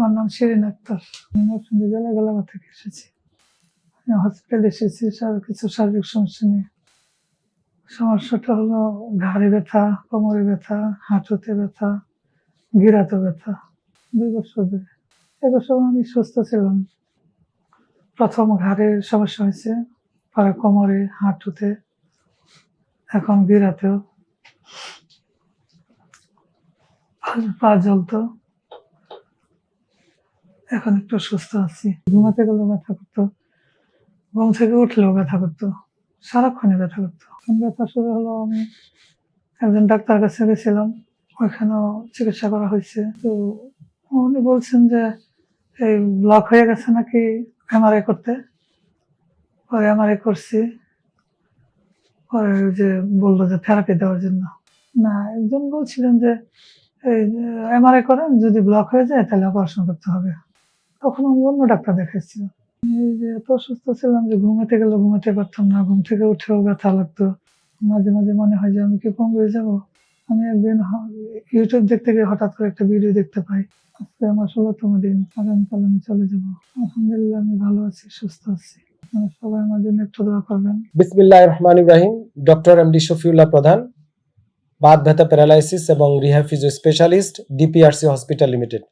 আমার নাম শিরিন আক্তার। আমি নরসিংদী জেলা গোলাঘাট থেকে এসেছি। আমি হসপিটালে এসেছি কিছু শারীরিক সমস্যা নিয়ে। সমস্যাটা হলো ঘাড়ে ব্যথা, কোমরে ব্যথা, হাঁটুতে ব্যথা, গিরাতে ব্যথা। দুই বছর ধরে। এক বছর আমি সুস্থ ছিলাম। প্রথম ঘাড়ের সমস্যা হয়েছে, পরে কোমরে, হাঁটুতে, এখন গিরাতেও। পা জ্বলতো। এখন একটু সুস্থ আছি। ঘুমাতে গেলেও ব্যথা করতো, ঘুম থেকে উঠলেও ব্যথা করতো, সারাক্ষণই ব্যথা করতো। এখন ব্যথা শুরু হলো, আমি একজন ডাক্তার কাছে গেছিলাম, ওইখানেও চিকিৎসা করা হয়েছে। তো উনি বলছেন যে, এই ব্লক হয়ে গেছে নাকি এমআরআই করতে? পরে এমআরআই করছি, পরে যে বলল যে থেরাপি দেওয়ার জন্য। না, একজন বলছিলেন যে, এই এমআরআই করেন, যদি ব্লক হয়ে যায় তাহলে অপারেশন করতে হবে। তখন আমি অন্য ডাক্তার দেখাইছিলাম। এই যে এত অসুস্থ ছিলাম যে ঘুমাতে গেলে ঘুমাতে পারতাম না, ঘুম থেকে উঠেও ব্যথা লাগতো। মাঝে মাঝে মনে হয় যে আমি কি কম হয়ে যাব? আমি একদিন ইউটিউব দেখতে গিয়ে হঠাৎ করে একটা ভিডিও দেখতে পাই। আজকে আমার ষোলোতম দিন, আগামীকাল আমি চলে যাব। আলহামদুলিল্লাহ, আমি ভালো আছি, সুস্থ আছি। সবাই আমার জন্য একটু দোয়া করবেন। বিসমিল্লাহ রহমান Ibrahim doctor M D Shafiullah প্রধান। বাত, ব্যথা, প্যারালাইসিস এবং rehab specialist, DPRC hospital limited.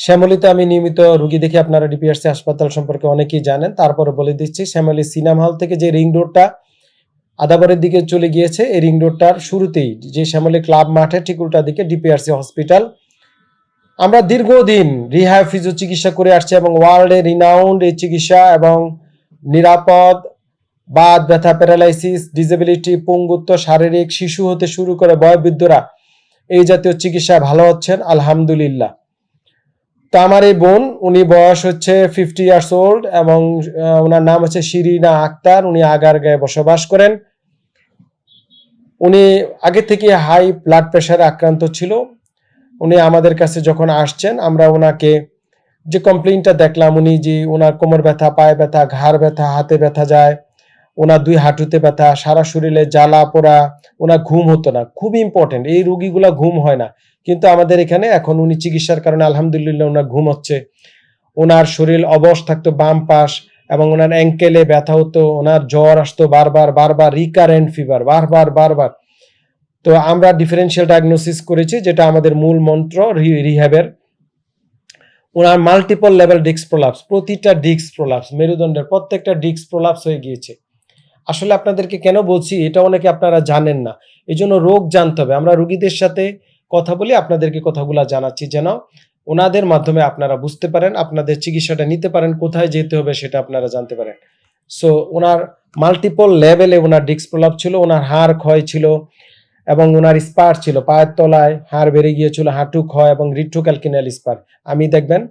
শ্যামলিতে আমি নিয়মিত রুগী দেখি আপনারা ডিপিআরসি হাসপাতাল সম্পর্কে অনেকেই জানেন। তারপরে বলে দিচ্ছি, শ্যামলি সিনেমা হল থেকে যে রিং রোডটা আদাবরের দিকে চলে গিয়েছে, এই রিং রোডটার শুরুতেই যে শ্যামলি ক্লাব মাঠে ঠিক উল্টা দিকে ডিপিআরসি হসপিটাল। আমরা দীর্ঘদিন রিহ্যাব ফিজিও চিকিৎসা করে আসছি এবং ওয়ার্ল্ডে রিনাউন্ড এই চিকিৎসা এবং নিরাপদ, বাদ ব্যথা, প্যারালাইসিস, ডিসেবিলিটি, পঙ্গুত্ব, শারীরিক, শিশু হতে শুরু করে বয়োবৃদ্ধরা এই জাতীয় চিকিৎসা ভালো হচ্ছেন, আলহামদুলিল্লাহ। তো আমার এই বোন, উনি বয়স হচ্ছে ফিফটি ইয়ার্স ওল্ড এবং ওনার নাম হচ্ছে শিরিনা আক্তার। উনি আগার গায়ে বসবাস করেন। উনি আগে থেকে হাই ব্লাড প্রেশারে আক্রান্ত ছিল। উনি আমাদের কাছে যখন আসছেন, আমরা ওনাকে যে কমপ্লেনটা দেখলাম, উনি যে ওনার কোমর ব্যথা, পায়ে ব্যথা, ঘাড় ব্যথা, হাতে ব্যথা যায় ওনার দুই হাঁটুতে ব্যথা, সারা শরীরে জ্বালা, পোড়া, ওনার ঘুম হতো না। খুব ইম্পর্টেন্ট এই রুগীগুলা ঘুম হয় না। কিন্তু আমাদের এখানে এখন উনি চিকিৎসার কারণে আলহামদুলিল্লাহ ওনার ঘুম হচ্ছে। ওনার শরীর অবশ থাকতো, বাম পাশ এবং ওনার অ্যাঙ্কেলে ব্যথা হতো, ওনার জ্বর আসতো বারবার বারবার রিকারেন্ট ফিভার বারবার বারবার। তো আমরা ডিফারেন্সিয়াল ডায়াগনোসিস করেছি, যেটা আমাদের মূল মন্ত্র রিহ্যাবের। ওনার মাল্টিপল লেভেল ডিস্ক প্রলাপস প্রতিটা ডিস্ক প্রলাপস মেরুদণ্ডের প্রত্যেকটা ডিস্ক প্রলাপস হয়ে গিয়েছে। আসলে আপনাদেরকে কেন বলছি, এটা অনেকে আপনারা জানেন না। এই জন্য রোগ জানতে হবে। আমরা রুগীদের সাথে কথা বলি আপনাদেরকে কথাগুলো জানাচ্ছি। যেন ওনাদের মাধ্যমে আপনারা বুঝতে পারেন, আপনাদের চিকিৎসাটা নিতে পারেন, কোথায় যেতে হবে সেটা আপনারা জানতে পারেন। সো ওনার মাল্টিপল লেভেলে ওনার ডিস্ক প্রলাপ ছিল, ওনার হাড় ক্ষয় ছিল এবং ওনার স্পার ছিল। পায়ের তলায় হাড় বেড়ে গিয়েছিল, হাঁটু ক্ষয় এবং রিট্রোক্যালকিনাল স্পার আমি দেখবেন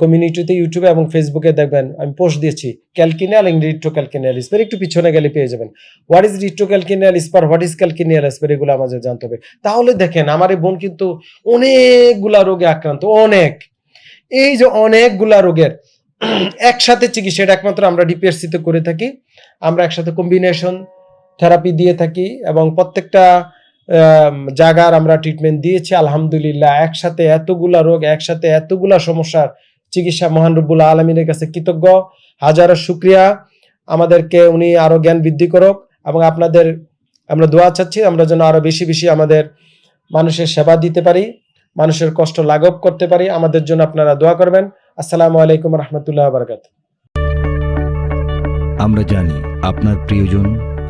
কমিউনিটিতে ইউটিউবে এবং ফেসবুকে দেখবেন, আমি পোস্ট দিয়েছি ক্যালকিনিয়াল এবং রিট্রোক্যালকিনিয়াল স্পার একটু পিছনে গেলে পেয়ে যাবেন। What is retrocalcaneal spur what is calcaneal spur এগুলো আমাদের জানতে হবে। তাহলে দেখেন, আমার এই বোন কিন্তু অনেকগুলা রোগে আক্রান্ত, অনেক। এই যে অনেকগুলা রোগের, একসাথে চিকিৎসা, এটা একমাত্র আমরা ডিপিএসসিতে করে থাকি। আমরা একসাথে কম্বিনেশন থেরাপি দিয়ে থাকি এবং প্রত্যেকটা জায়গার আমরা ট্রিটমেন্ট দিয়েছি। আলহামদুলিল্লাহ, একসাথে এতগুলা রোগ, একসাথে এতগুলা সমস্যার চিকিৎসা মহান রব্বুল আলমিনের কাছে কৃতজ্ঞ। হাজারো শুক্রিয়া। আমাদেরকে উনি আরও জ্ঞান বৃদ্ধি করুক এবং আপনাদের আমরা দোয়া চাচ্ছি আমরা যেন আরও বেশি বেশি আমাদের মানুষের সেবা দিতে পারি, মানুষের কষ্ট লাঘব করতে পারি। আমাদের জন্য আপনারা দোয়া করবেন। আসসালামু আলাইকুম রহমতুল্লাহ বারকাত আমরা জানি আপনার প্রিয়জন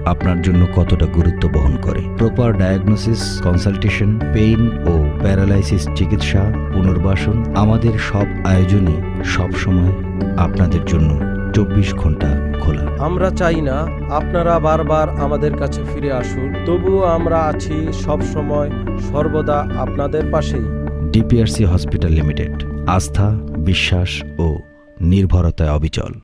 আপনার জন্য কতটা গুরুত্ব বহন করে। প্রপার ডায়াগনোসিস কনসালটেশন পেইন ও প্যারালাইসিস চিকিৎসা পুনর্বাসন আমাদের সব আয়োজনই সব সময় আপনাদের জন্য চব্বিশ ঘণ্টা খোলা। আমরা চাই না আপনারা বারবার আমাদের কাছে ফিরে আসুন তবুও আমরা আছি সব সময় সর্বদা আপনাদের পাশেই। ডিপিআরসি হসপিটাল লিমিটেড আস্থা বিশ্বাস ও নির্ভরতায় অবিচল।